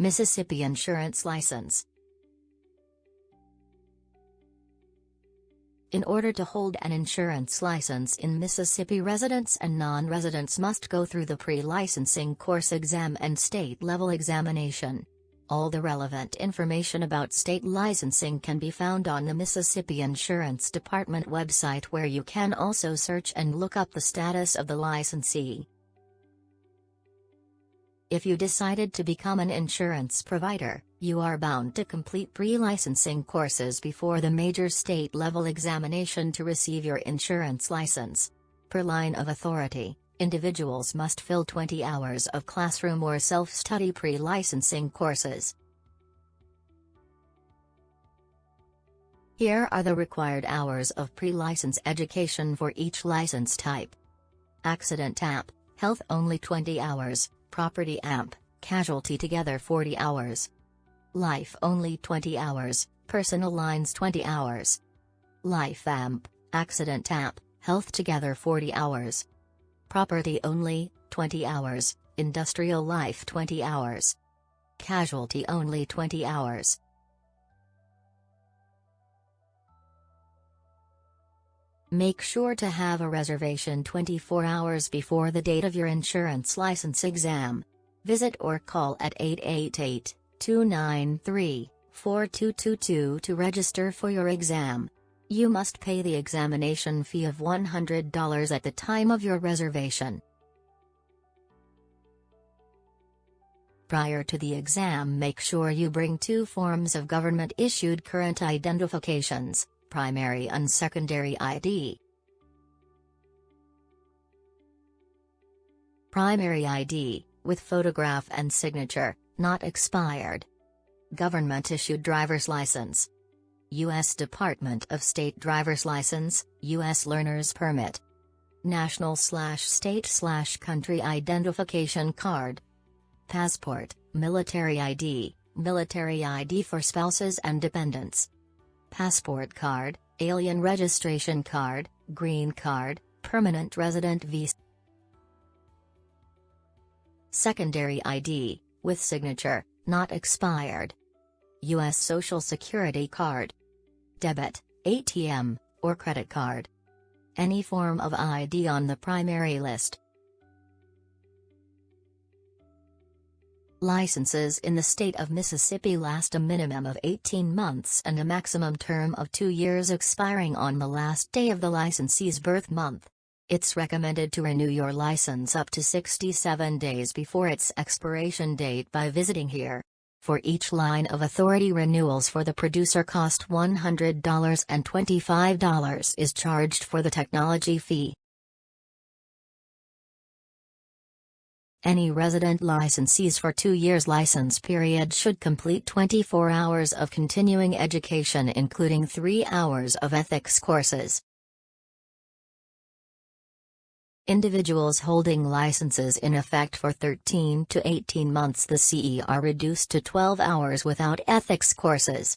Mississippi Insurance License In order to hold an insurance license in Mississippi residents and non-residents must go through the pre-licensing course exam and state-level examination. All the relevant information about state licensing can be found on the Mississippi Insurance Department website where you can also search and look up the status of the licensee. If you decided to become an insurance provider, you are bound to complete pre-licensing courses before the major state-level examination to receive your insurance license. Per line of authority, individuals must fill 20 hours of classroom or self-study pre-licensing courses. Here are the required hours of pre-license education for each license type. Accident AMP, health only 20 hours, Property AMP, Casualty together 40 hours. Life only 20 hours, Personal lines 20 hours. Life AMP, Accident AMP, Health together 40 hours. Property only, 20 hours, Industrial life 20 hours. Casualty only 20 hours. Make sure to have a reservation 24 hours before the date of your insurance license exam. Visit or call at 888-293-4222 to register for your exam. You must pay the examination fee of $100 at the time of your reservation. Prior to the exam make sure you bring two forms of government-issued current identifications primary and secondary ID. Primary ID, with photograph and signature, not expired. Government-issued driver's license. U.S. Department of State driver's license, U.S. learner's permit. National slash state slash country identification card. Passport, military ID, military ID for spouses and dependents passport card, alien registration card, green card, permanent resident visa. Secondary ID, with signature, not expired. U.S. Social Security card. Debit, ATM, or credit card. Any form of ID on the primary list. Licenses in the state of Mississippi last a minimum of 18 months and a maximum term of two years expiring on the last day of the licensee's birth month. It's recommended to renew your license up to 67 days before its expiration date by visiting here. For each line of authority renewals for the producer cost $100 and $25 is charged for the technology fee. Any resident licensees for two years license period should complete 24 hours of continuing education including 3 hours of ethics courses. Individuals holding licenses in effect for 13 to 18 months the CE are reduced to 12 hours without ethics courses.